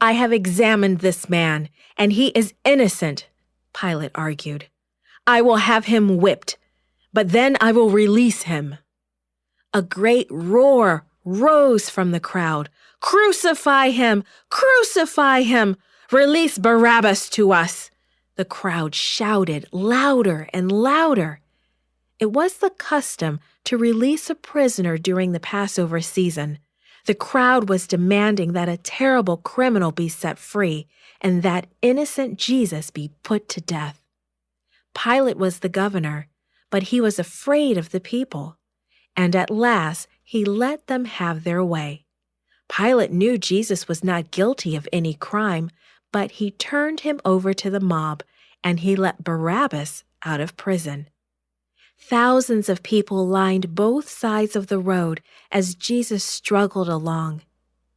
I have examined this man, and he is innocent, Pilate argued. I will have him whipped, but then I will release him. A great roar rose from the crowd. Crucify him! Crucify him! Release Barabbas to us! The crowd shouted louder and louder. It was the custom to release a prisoner during the Passover season. The crowd was demanding that a terrible criminal be set free and that innocent Jesus be put to death. Pilate was the governor, but he was afraid of the people, and at last he let them have their way. Pilate knew Jesus was not guilty of any crime, but he turned him over to the mob and he let Barabbas out of prison. Thousands of people lined both sides of the road as Jesus struggled along.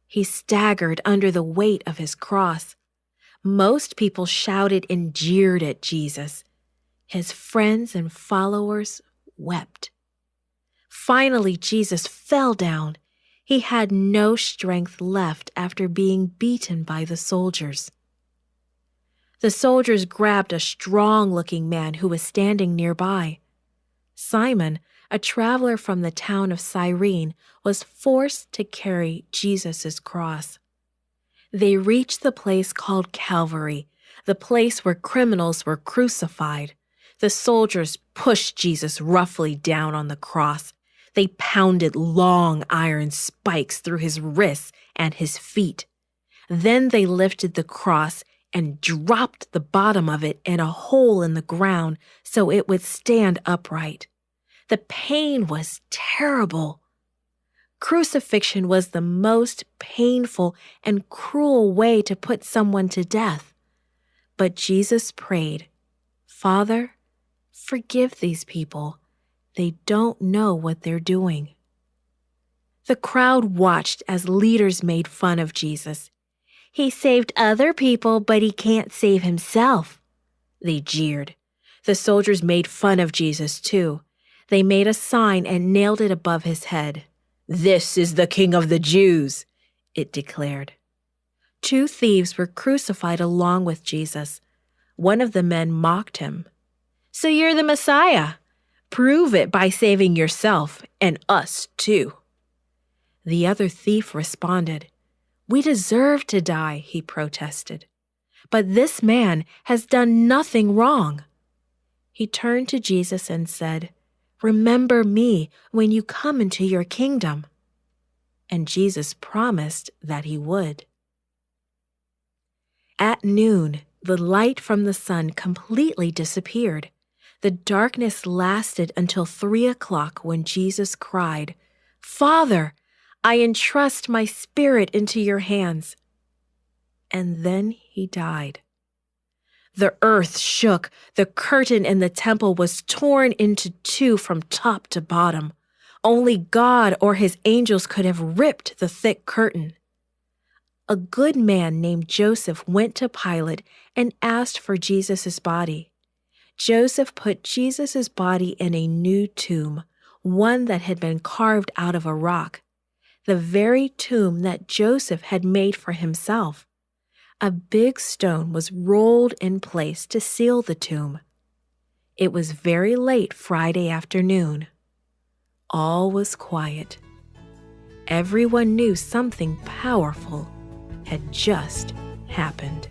He staggered under the weight of his cross. Most people shouted and jeered at Jesus. His friends and followers wept. Finally, Jesus fell down. He had no strength left after being beaten by the soldiers. The soldiers grabbed a strong looking man who was standing nearby. Simon, a traveler from the town of Cyrene, was forced to carry Jesus' cross. They reached the place called Calvary, the place where criminals were crucified. The soldiers pushed Jesus roughly down on the cross. They pounded long iron spikes through his wrists and his feet. Then they lifted the cross and dropped the bottom of it in a hole in the ground so it would stand upright. The pain was terrible. Crucifixion was the most painful and cruel way to put someone to death. But Jesus prayed, Father, forgive these people. They don't know what they're doing. The crowd watched as leaders made fun of Jesus he saved other people, but he can't save himself. They jeered. The soldiers made fun of Jesus, too. They made a sign and nailed it above his head. This is the King of the Jews, it declared. Two thieves were crucified along with Jesus. One of the men mocked him. So you're the Messiah. Prove it by saving yourself and us, too. The other thief responded, we deserve to die, he protested. But this man has done nothing wrong. He turned to Jesus and said, Remember me when you come into your kingdom. And Jesus promised that he would. At noon, the light from the sun completely disappeared. The darkness lasted until three o'clock when Jesus cried, Father, I entrust my spirit into your hands. And then he died. The earth shook. The curtain in the temple was torn into two from top to bottom. Only God or his angels could have ripped the thick curtain. A good man named Joseph went to Pilate and asked for Jesus' body. Joseph put Jesus' body in a new tomb, one that had been carved out of a rock the very tomb that Joseph had made for himself. A big stone was rolled in place to seal the tomb. It was very late Friday afternoon. All was quiet. Everyone knew something powerful had just happened.